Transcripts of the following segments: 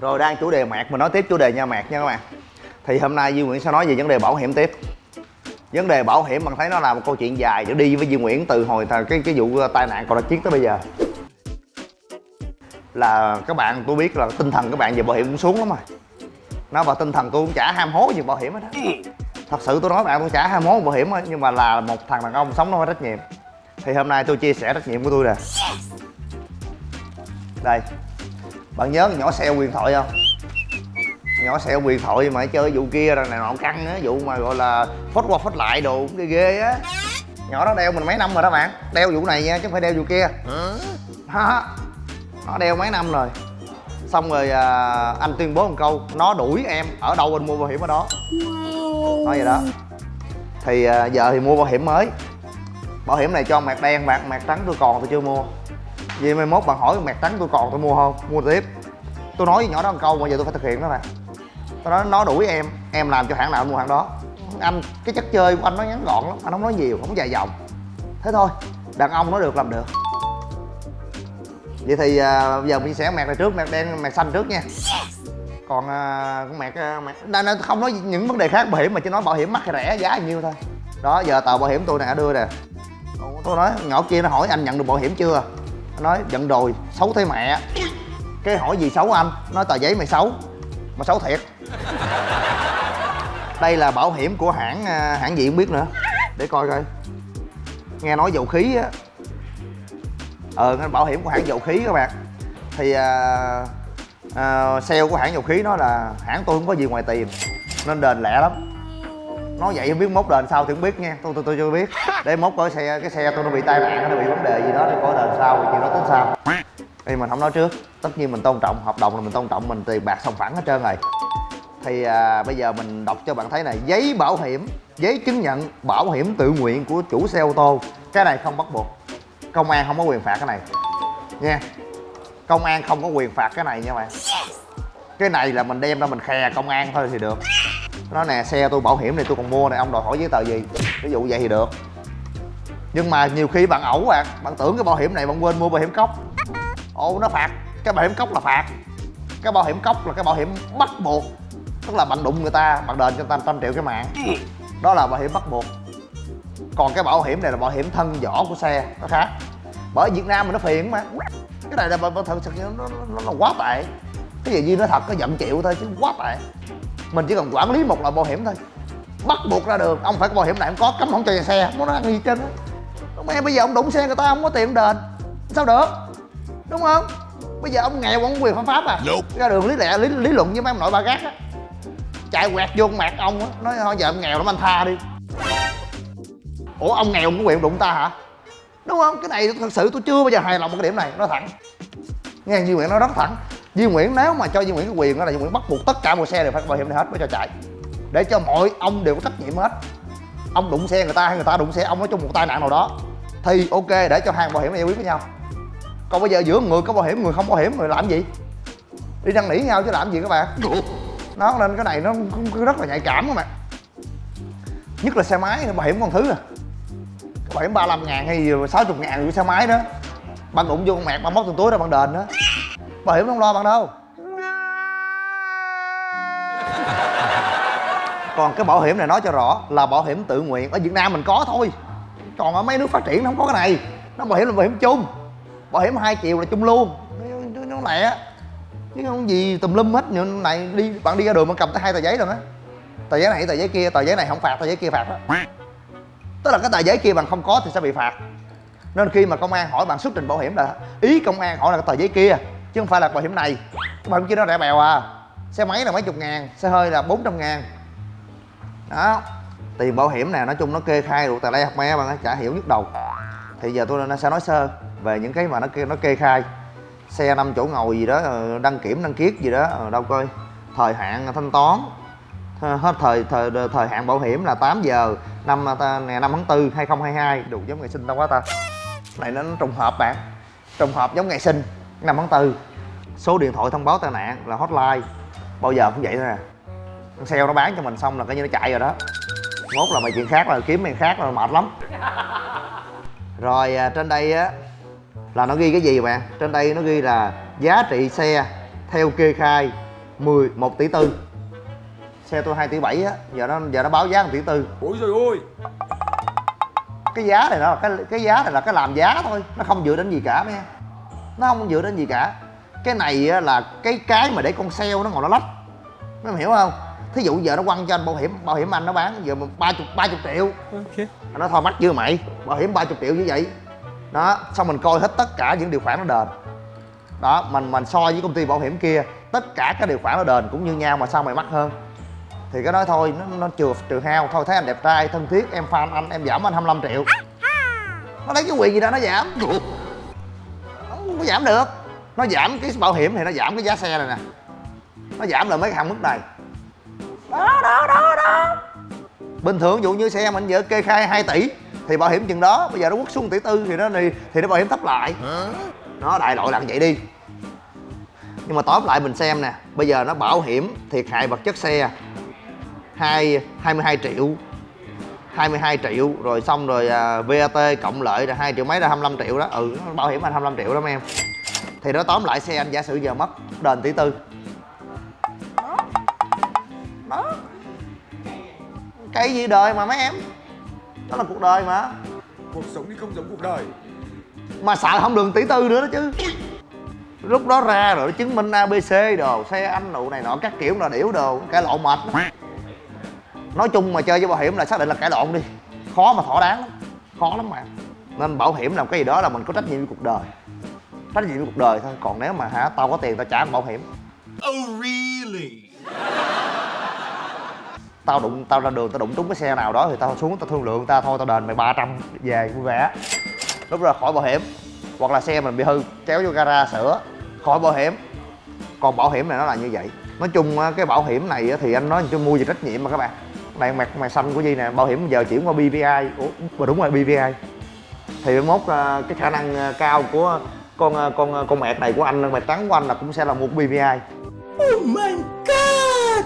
rồi đang chủ đề mạc, mình nói tiếp chủ đề nha mạc nha các bạn. Thì hôm nay Duy Nguyễn sẽ nói về vấn đề bảo hiểm tiếp. Vấn đề bảo hiểm bạn thấy nó là một câu chuyện dài để đi với Duy Nguyễn từ hồi thời cái cái vụ tai nạn còn chiến tới bây giờ. Là các bạn tôi biết là tinh thần các bạn về bảo hiểm cũng xuống lắm rồi. Nó và tinh thần tôi cũng chả ham hố gì bảo hiểm hết đó thật sự tôi nói bạn tôi chả ham hố bảo hiểm hết nhưng mà là một thằng đàn ông sống nó phải trách nhiệm. Thì hôm nay tôi chia sẻ trách nhiệm của tôi nè. Đây bạn nhớ nhỏ xeo quyền thoại không? Nhỏ xeo quyền thoại mà chơi vụ kia rồi này nọ căng á vụ mà gọi là phốt qua phốt lại đồ ghê ghê á. Nhỏ đó đeo mình mấy năm rồi đó bạn đeo vụ này nha chứ không phải đeo vụ kia. Ha nó đeo mấy năm rồi. Xong rồi à, anh tuyên bố một câu nó đuổi em ở đâu anh mua bảo hiểm ở đó. Nói vậy đó. Thì à, giờ thì mua bảo hiểm mới. Bảo hiểm này cho mạc đen mạc mạc trắng tôi còn tôi chưa mua vì mai mốt bạn hỏi mẹt trắng tôi còn tôi mua không? Mua tiếp. Tôi nói với nhỏ đó một câu bây giờ tôi phải thực hiện đó nè tôi nói nó đuổi em em làm cho hãng nào mua hãng đó. Anh cái chất chơi của anh nó ngắn gọn lắm anh không nói nhiều không dài dòng. Thế thôi đàn ông nó được làm được. Vậy thì à, bây giờ mình sẽ mẹt này trước mẹt đen mẹt xanh trước nha. Còn à, con mẹt à, đây, không nói những vấn đề khác bảo hiểm mà chỉ nói bảo hiểm mắc hay rẻ giá bao nhiêu thôi. Đó giờ tờ bảo hiểm tôi nè đưa nè. Tôi nói nhỏ kia nó hỏi anh nhận được bảo hiểm chưa? Nói giận rồi xấu thế mẹ. Cái hỏi gì xấu anh? Nói tờ giấy mày xấu. Mà xấu thiệt. Đây là bảo hiểm của hãng à, hãng gì không biết nữa. Để coi coi. Nghe nói dầu khí á. Ờ bảo hiểm của hãng dầu khí các bạn. Thì à, à, sale của hãng dầu khí nó là hãng tôi không có gì ngoài tiền nên đền lẹ lắm nói vậy không biết mốt đền sao thì không biết nha. Tôi tôi tôi chưa biết. Để mốt coi xe cái xe tôi nó bị tai nạn nó bị vấn đề gì đó thì có đền sao thì chuyện đó tính sao? Thì mình không nói trước. Tất nhiên mình tôn trọng hợp đồng là mình tôn trọng mình tiền bạc sòng phẳng hết trơn rồi. Thì à, bây giờ mình đọc cho bạn thấy này. Giấy bảo hiểm giấy chứng nhận bảo hiểm tự nguyện của chủ xe ô tô. Cái này không bắt buộc. Công an không có quyền phạt cái này. Nha. Công an không có quyền phạt cái này nha bạn. Cái này là mình đem ra mình khè công an thôi thì được nó nè xe tôi bảo hiểm này tôi còn mua này ông đòi hỏi giấy tờ gì? Ví dụ vậy thì được. Nhưng mà nhiều khi bạn ẩu bạn bạn tưởng cái bảo hiểm này bạn quên mua bảo hiểm cốc. Ô nó phạt. Cái bảo hiểm cốc là phạt. Cái bảo hiểm cốc là cái bảo hiểm bắt buộc. Tức là bạn đụng người ta bạn đền cho người ta trăm triệu cái mạng. Đó là bảo hiểm bắt buộc. Còn cái bảo hiểm này là bảo hiểm thân vỏ của xe nó khác. Bởi việt nam mình nó phiền mà. Cái này là thật sự nó, nó, nó là quá tệ. Cái gì duy nói thật có giận chịu thôi chứ quá tệ mình chỉ cần quản lý một loại bảo hiểm thôi. Bắt buộc ra đường ông phải có bảo hiểm này không có cấm không cho xe. Không có ăn gì trên mẹ bây giờ ông đụng xe người ta không có tiền đền. Sao được? Đúng không? Bây giờ ông nghèo ông quyền pháp pháp à? Ra đường lý lẽ lý, lý luận với mấy ông nội ba gác á. Chạy quẹt vô mặt ông á nói thôi giờ ông nghèo lắm anh tha đi. Ủa ông nghèo ông có quyền đụng ta hả? Đúng không? Cái này thật sự tôi chưa bao giờ hài lòng một cái điểm này nói thẳng. Nghe Duy Nguyễn nói rất thẳng Duy Nguyễn nếu mà cho Duy Nguyễn cái quyền đó là Duy Nguyễn bắt buộc tất cả mọi xe đều phải có bảo hiểm này hết mới cho chạy. Để cho mọi ông đều có trách nhiệm hết. Ông đụng xe người ta hay người ta đụng xe ông, nói chung một tai nạn nào đó. Thì ok, để cho hàng bảo hiểm này giải quyết với nhau. Còn bây giờ giữa người có bảo hiểm, người không bảo hiểm, người làm gì? Đi năn nỉ nhau chứ làm gì các bạn. Nó nên cái này nó rất là nhạy cảm các bạn. Nhất là xe máy, bảo hiểm con thứ à bảo hiểm 35 ngàn hay 60 ngàn của xe máy đó. Bạn đụng vô con mẹt bạn mất từng túi ra bạn đền đó bảo hiểm không lo bằng đâu. Còn cái bảo hiểm này nói cho rõ là bảo hiểm tự nguyện ở việt nam mình có thôi. Còn ở mấy nước phát triển nó không có cái này. Nó bảo hiểm là bảo hiểm chung. Bảo hiểm hai triệu là chung luôn. Nó lẹ. Chứ không gì tùm lum hết. Như này đi, bạn đi ra đường mà cầm tới hai tờ giấy rồi đó. Tờ giấy này tờ giấy kia, tờ giấy này không phạt, tờ giấy kia phạt đó. Tức là cái tờ giấy kia bạn không có thì sẽ bị phạt. Nên khi mà công an hỏi bạn xuất trình bảo hiểm là ý công an hỏi là cái tờ giấy kia chứ không phải là bảo hiểm này. Bảo hiểm kia nó rẻ bèo à. Xe máy là mấy chục ngàn, xe hơi là 400 ngàn. Đó. Tiền bảo hiểm này nói chung nó kê khai được tài đây học me bạn chả hiểu nhức đầu. Thì giờ tôi nó sẽ nói sơ về những cái mà nó kê nó kê khai. Xe năm chỗ ngồi gì đó ờ, đăng kiểm, đăng kiết gì đó ờ, đâu coi. Thời hạn thanh toán. Hết thời thời thời hạn bảo hiểm là 8 giờ năm ờ, ngày 5 tháng 4 2022 đủ giống ngày sinh đâu quá ta. Này nó trùng hợp bạn. Trùng hợp giống ngày sinh 5 tháng 4 số điện thoại thông báo tai nạn là hotline. Bao giờ cũng vậy thôi nè con sale nó bán cho mình xong là coi như nó chạy rồi đó. Mốt là mày chuyện khác là kiếm mày khác là mệt lắm. Rồi à, trên đây á là nó ghi cái gì bạn? Trên đây nó ghi là giá trị xe theo kê khai 10 1 tỷ tư. Xe tôi 2 tỷ 7 á giờ nó giờ nó báo giá 1 tỷ tư. Ôi trời ơi! Cái giá này nó là cái cái giá này là cái làm giá thôi nó không dựa đến gì cả mấy nó không dựa đến gì cả cái này á, là cái cái mà để con sale nó ngồi nó lách. Mấy em hiểu không? Thí dụ giờ nó quăng cho anh bảo hiểm bảo hiểm anh nó bán giờ ba chục ba chục triệu. Ok. Anh nói thôi mắc chưa mày. Bảo hiểm ba chục triệu như vậy. Đó xong mình coi hết tất cả những điều khoản nó đền. Đó mình mình so với công ty bảo hiểm kia tất cả các điều khoản nó đền cũng như nhau mà sao mày mắc hơn? Thì cái nói thôi nó nó trừ trừ hao. Thôi thấy anh đẹp trai thân thiết em fan anh em giảm anh 25 triệu. Nó lấy cái quyền gì đâu nó giảm. Không có giảm được nó giảm cái bảo hiểm thì nó giảm cái giá xe này nè. Nó giảm là mấy cái hạn mức này. Đó đó đó đó. Bình thường ví dụ như xe mình giờ kê khai 2 tỷ thì bảo hiểm chừng đó bây giờ nó quất xuống tỷ tư thì nó thì, thì nó bảo hiểm thấp lại. Nó đại loại là vậy đi. Nhưng mà tóm lại mình xem nè bây giờ nó bảo hiểm thiệt hại vật chất xe hai 22 triệu 22 triệu rồi xong rồi à, VAT cộng lợi là 2 triệu mấy là 25 triệu đó. Ừ bảo hiểm anh 25 triệu đó mấy em thì nó tóm lại xe anh giả sử giờ mất đền tỷ tư. Đó cái gì đời mà mấy em? Đó là cuộc đời mà. Cuộc sống thì không giống cuộc đời. Mà xài không được tỷ tư nữa đó chứ. Lúc đó ra rồi nó chứng minh abc đồ xe anh nụ này nọ các kiểu là điểu đồ cãi lộn mệt lắm. Nói chung mà chơi với bảo hiểm là xác định là cãi lộn đi. Khó mà thỏa đáng lắm. Khó lắm mà. Nên bảo hiểm là cái gì đó là mình có trách nhiệm với cuộc đời nhiệm với cuộc đời thôi còn nếu mà hả tao có tiền tao trả bảo hiểm. Oh, really? tao đụng tao ra đường tao đụng trúng cái xe nào đó thì tao xuống tao thương lượng tao thôi tao đền mày 300 về vui vẻ. Lúc ra khỏi bảo hiểm hoặc là xe mình bị hư kéo vô gara sửa khỏi bảo hiểm. Còn bảo hiểm này nó là như vậy. Nói chung á, cái bảo hiểm này á, thì anh nói cho mua về trách nhiệm mà các bạn. Này mặt mày xanh của gì nè bảo hiểm giờ chuyển qua BVI ủa mà đúng rồi BVI thì mốt à, cái khả năng à, cao của con à, con à, con mẹt này của anh mẹt trắng của anh là cũng sẽ là của BVI Oh my god!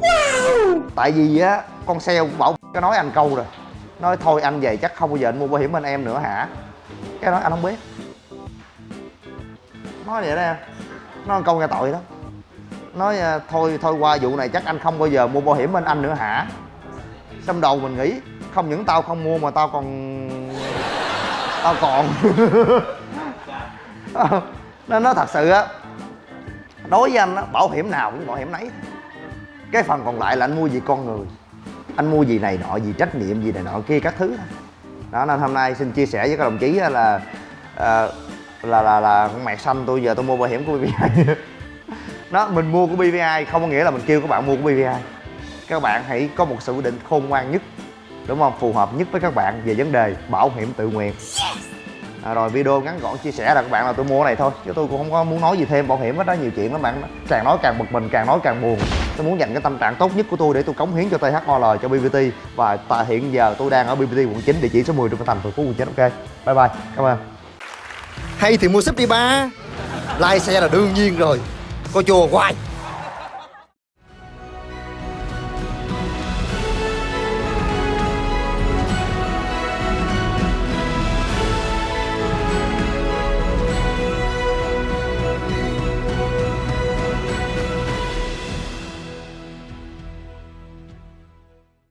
Wow! tại vì á con sale bảo cái nói anh câu rồi. Nói thôi anh về chắc không bao giờ anh mua bảo hiểm anh em nữa hả? Cái nói anh không biết. Nói vậy đó em. Nói câu nghe tội đó nói à, thôi thôi qua vụ này chắc anh không bao giờ mua bảo hiểm bên anh nữa hả? Trong đầu mình nghĩ không những tao không mua mà tao còn tao còn nên nó thật sự á, đối với anh á, bảo hiểm nào cũng bảo hiểm nấy. Cái phần còn lại là anh mua gì con người, anh mua gì này nọ, gì trách nhiệm, gì này nọ kia, các thứ. Đó, nên hôm nay xin chia sẻ với các đồng chí là ờ, là là là con mẹ xanh tôi giờ tôi mua bảo hiểm của BVI đó, mình mua của BVI không có nghĩa là mình kêu các bạn mua của BVI các bạn hãy có một sự quyết định khôn ngoan nhất, đúng không? Phù hợp nhất với các bạn về vấn đề bảo hiểm tự nguyện à, rồi video ngắn gọn chia sẻ là các bạn là tôi mua cái này thôi. Chứ tôi cũng không có muốn nói gì thêm bảo hiểm hết đó nhiều chuyện lắm bạn. Càng nói càng bực mình càng nói càng buồn. Tôi muốn dành cái tâm trạng tốt nhất của tôi để tôi cống hiến cho THOL cho BBT và tại hiện giờ tôi đang ở BBT quận 9 địa chỉ số 10 Trung Thành thành phố quận 9 ok bye bye cảm ơn. Hay thì mua súp đi ba. Lai xe là đương nhiên rồi. Coi chùa hoài.